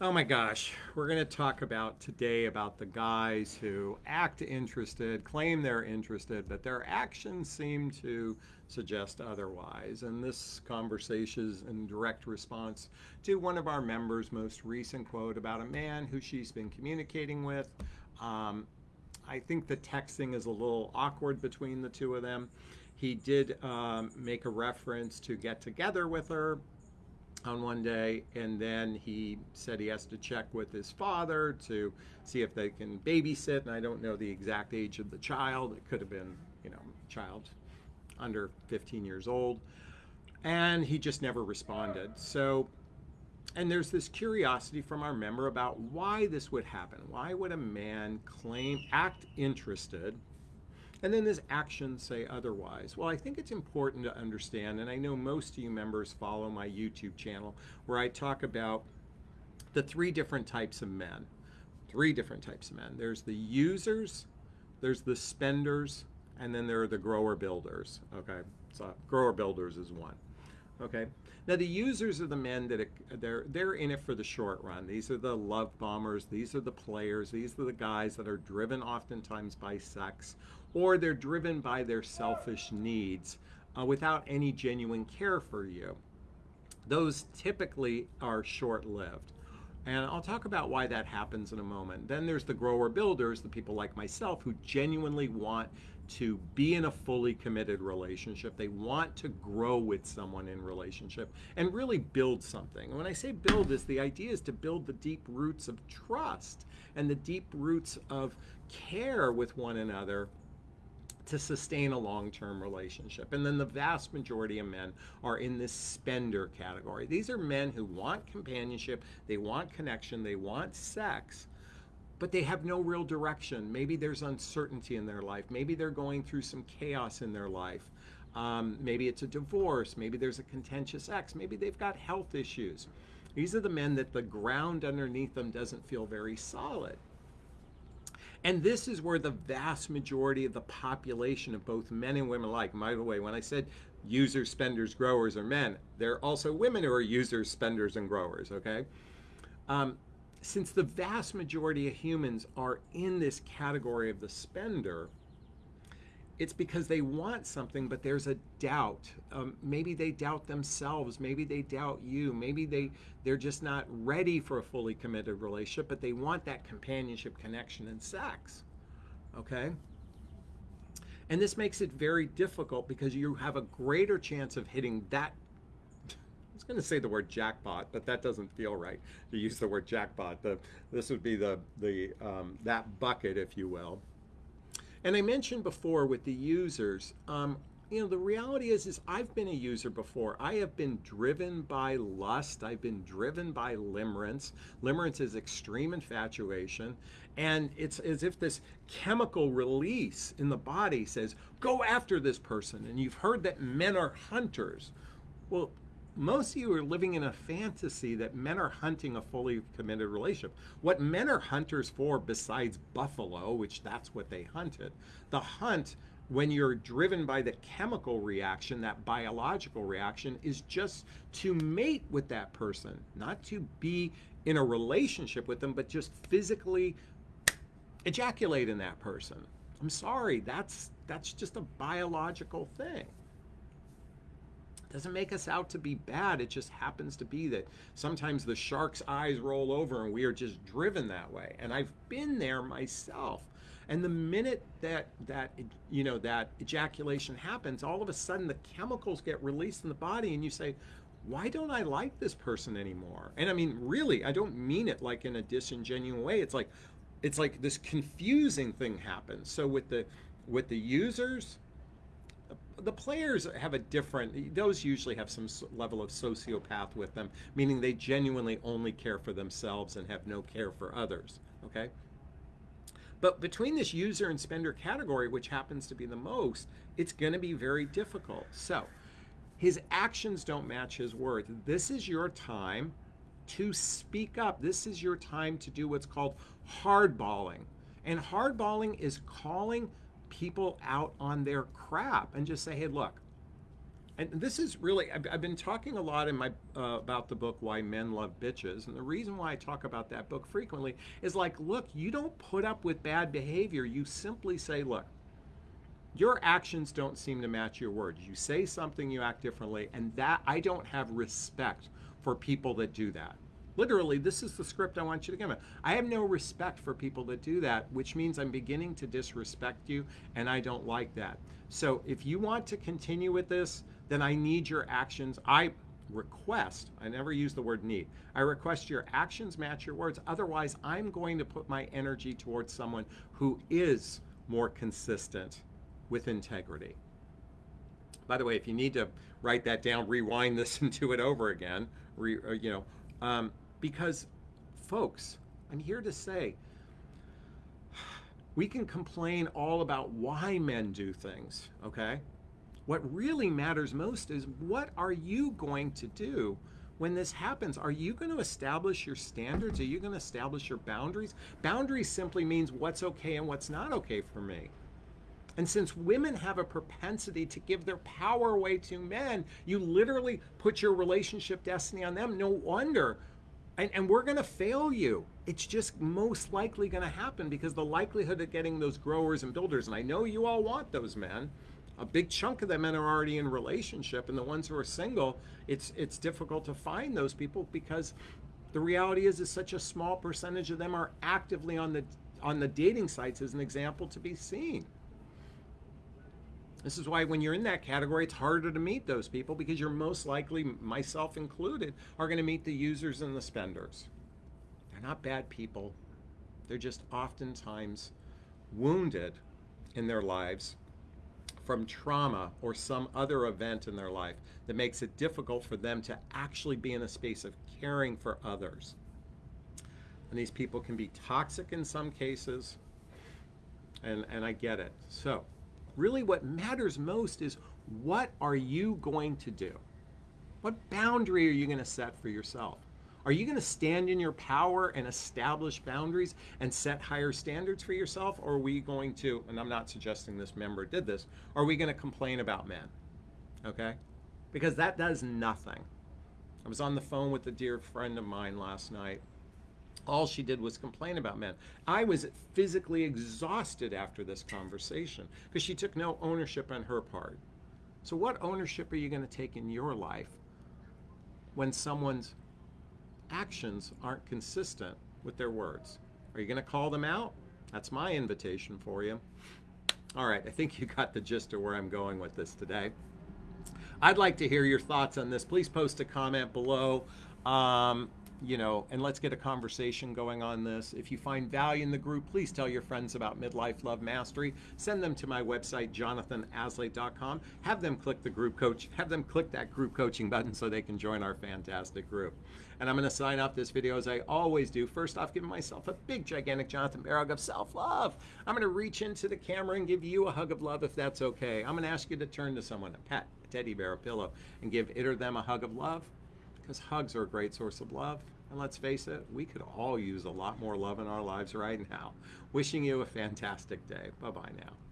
Oh my gosh, we're going to talk about today about the guys who act interested, claim they're interested, but their actions seem to suggest otherwise. And this conversation is in direct response to one of our members' most recent quote about a man who she's been communicating with. Um, I think the texting is a little awkward between the two of them. He did um, make a reference to get together with her, on one day, and then he said he has to check with his father to see if they can babysit. And I don't know the exact age of the child. It could have been, you know, child under 15 years old. And he just never responded. So, and there's this curiosity from our member about why this would happen. Why would a man claim, act interested and then his actions say otherwise. Well, I think it's important to understand, and I know most of you members follow my YouTube channel where I talk about the three different types of men. Three different types of men. There's the users, there's the spenders, and then there are the grower builders. Okay, so grower builders is one. Okay. Now the users are the men that they're they're in it for the short run. These are the love bombers. These are the players. These are the guys that are driven oftentimes by sex, or they're driven by their selfish needs uh, without any genuine care for you. Those typically are short-lived. And I'll talk about why that happens in a moment. Then there's the grower builders, the people like myself who genuinely want to be in a fully committed relationship. They want to grow with someone in relationship and really build something. And when I say build is the idea is to build the deep roots of trust and the deep roots of care with one another to sustain a long-term relationship. And then the vast majority of men are in this spender category. These are men who want companionship, they want connection, they want sex, but they have no real direction. Maybe there's uncertainty in their life. Maybe they're going through some chaos in their life. Um, maybe it's a divorce. Maybe there's a contentious ex. Maybe they've got health issues. These are the men that the ground underneath them doesn't feel very solid. And this is where the vast majority of the population of both men and women alike, by the way, when I said users, spenders, growers are men, there are also women who are users, spenders, and growers, okay? Um, since the vast majority of humans are in this category of the spender, it's because they want something, but there's a doubt. Um, maybe they doubt themselves. Maybe they doubt you. Maybe they, they're just not ready for a fully committed relationship, but they want that companionship, connection, and sex. Okay? And this makes it very difficult because you have a greater chance of hitting that was going to say the word jackpot, but that doesn't feel right to use the word jackpot. The, this would be the, the, um, that bucket, if you will. And I mentioned before with the users, um, you know, the reality is, is I've been a user before. I have been driven by lust. I've been driven by limerence. Limerence is extreme infatuation. And it's as if this chemical release in the body says, go after this person. And you've heard that men are hunters. Well, most of you are living in a fantasy that men are hunting a fully committed relationship. What men are hunters for besides buffalo, which that's what they hunted, the hunt when you're driven by the chemical reaction, that biological reaction, is just to mate with that person, not to be in a relationship with them, but just physically ejaculate in that person. I'm sorry, that's that's just a biological thing doesn't make us out to be bad. It just happens to be that sometimes the shark's eyes roll over and we are just driven that way. And I've been there myself. And the minute that that you know that ejaculation happens, all of a sudden the chemicals get released in the body, and you say, "Why don't I like this person anymore?" And I mean, really, I don't mean it like in a disingenuous way. It's like, it's like this confusing thing happens. So with the with the users, the players have a different, those usually have some level of sociopath with them, meaning they genuinely only care for themselves and have no care for others, okay? But between this user and spender category, which happens to be the most, it's going to be very difficult. So his actions don't match his words. This is your time to speak up. This is your time to do what's called hardballing. And hardballing is calling people out on their crap and just say, hey, look, and this is really I've, I've been talking a lot in my uh, about the book why men love bitches and the reason why i talk about that book frequently is like look you don't put up with bad behavior. You simply say look your actions don't seem to match your words. You say something you act differently and that i don't have respect for people that do that literally this is the script i want you to give me i have no respect for people that do that which means i'm beginning to disrespect you and i don't like that so if you want to continue with this then I need your actions. I request, I never use the word need, I request your actions match your words. Otherwise, I'm going to put my energy towards someone who is more consistent with integrity. By the way, if you need to write that down, rewind this and do it over again, re, uh, you know, um, because folks, I'm here to say, we can complain all about why men do things, okay? What really matters most is what are you going to do when this happens? Are you going to establish your standards? Are you going to establish your boundaries? Boundaries simply means what's okay and what's not okay for me. And since women have a propensity to give their power away to men, you literally put your relationship destiny on them. No wonder. And, and we're going to fail you. It's just most likely going to happen because the likelihood of getting those growers and builders, and I know you all want those men, a big chunk of the men are already in relationship and the ones who are single it's it's difficult to find those people because the reality is is such a small percentage of them are actively on the on the dating sites as an example to be seen this is why when you're in that category it's harder to meet those people because you're most likely myself included are going to meet the users and the spenders they're not bad people they're just oftentimes wounded in their lives from trauma or some other event in their life that makes it difficult for them to actually be in a space of caring for others. And these people can be toxic in some cases, and, and I get it. So, really, what matters most is what are you going to do? What boundary are you going to set for yourself? Are you going to stand in your power and establish boundaries and set higher standards for yourself? Or are we going to, and I'm not suggesting this member did this, are we going to complain about men? Okay? Because that does nothing. I was on the phone with a dear friend of mine last night. All she did was complain about men. I was physically exhausted after this conversation because she took no ownership on her part. So, what ownership are you going to take in your life when someone's actions aren't consistent with their words. Are you going to call them out? That's my invitation for you. All right, I think you got the gist of where I'm going with this today. I'd like to hear your thoughts on this. Please post a comment below. Um, you know, and let's get a conversation going on this. If you find value in the group, please tell your friends about Midlife Love Mastery. Send them to my website, jonathanaslay.com. Have them click the group coach, have them click that group coaching button so they can join our fantastic group. And I'm going to sign off this video as I always do. First off, giving myself a big, gigantic Jonathan Bear hug of self-love. I'm going to reach into the camera and give you a hug of love if that's okay. I'm going to ask you to turn to someone, a pet, a teddy bear, a pillow, and give it or them a hug of love because hugs are a great source of love. And let's face it, we could all use a lot more love in our lives right now. Wishing you a fantastic day. Bye bye now.